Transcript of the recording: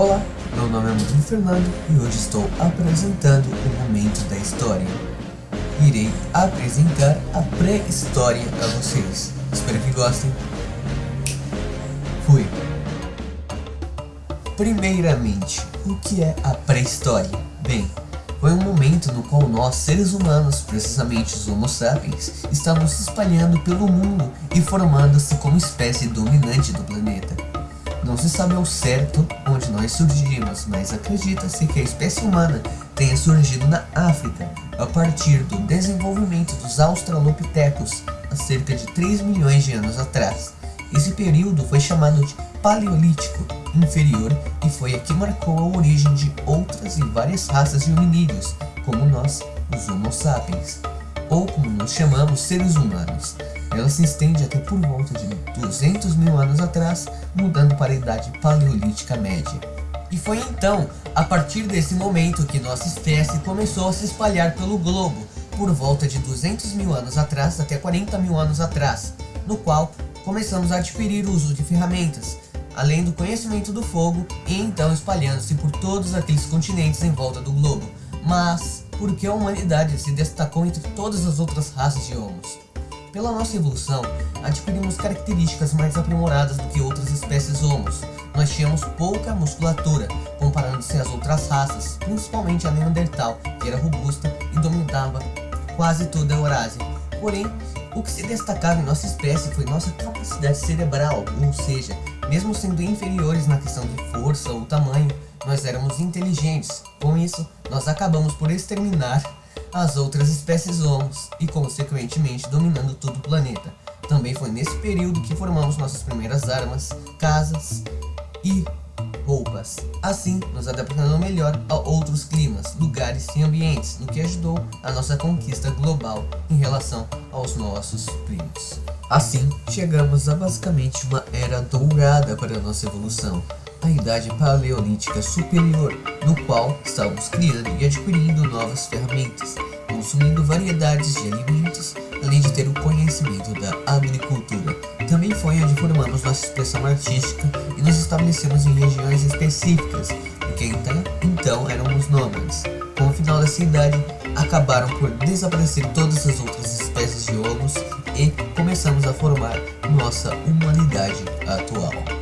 Olá, meu nome é Murilo Fernando e hoje estou apresentando o Momento da História. Irei apresentar a pré-história a vocês. Espero que gostem. Fui! Primeiramente, o que é a pré-história? Bem, foi um momento no qual nós, seres humanos, precisamente os Homo sapiens, estávamos se espalhando pelo mundo e formando-se como espécie dominante do planeta. Não se sabe ao certo onde nós surgimos, mas acredita-se que a espécie humana tenha surgido na África, a partir do desenvolvimento dos australopitecos, há cerca de 3 milhões de anos atrás. Esse período foi chamado de Paleolítico Inferior e foi aqui marcou a origem de outras e várias raças de hominídeos, como nós, os Homo sapiens, ou como nos chamamos seres humanos. Ela se estende até por volta de 200 mil anos atrás, mudando para a idade paleolítica média. E foi então, a partir desse momento, que nossa espécie começou a se espalhar pelo globo, por volta de 200 mil anos atrás até 40 mil anos atrás, no qual começamos a adquirir o uso de ferramentas, além do conhecimento do fogo, e então espalhando-se por todos aqueles continentes em volta do globo. Mas, por que a humanidade se destacou entre todas as outras raças de homos? Pela nossa evolução, adquirimos características mais aprimoradas do que outras espécies homos. Nós tínhamos pouca musculatura, comparando-se às outras raças, principalmente a Neandertal, que era robusta e dominava quase toda a Eurásia. Porém, o que se destacava em nossa espécie foi nossa capacidade cerebral, ou seja, mesmo sendo inferiores na questão de força ou tamanho, nós éramos inteligentes. Com isso, nós acabamos por exterminar as outras espécies homos e consequentemente dominando todo o planeta. Também foi nesse período que formamos nossas primeiras armas, casas e roupas, assim nos adaptando melhor a outros climas, lugares e ambientes, no que ajudou a nossa conquista global em relação aos nossos primos. Assim, chegamos a basicamente uma era dourada para a nossa evolução, a idade paleolítica superior, no qual estávamos criando e adquirindo novas ferramentas, consumindo variedades de alimentos, além de ter o conhecimento da agricultura. Também foi onde formamos nossa expressão artística e nos estabelecemos em regiões específicas, porque então, então éramos nômades. Com o final dessa idade, acabaram por desaparecer todas as outras espécies de homos e começamos a formar nossa humanidade atual.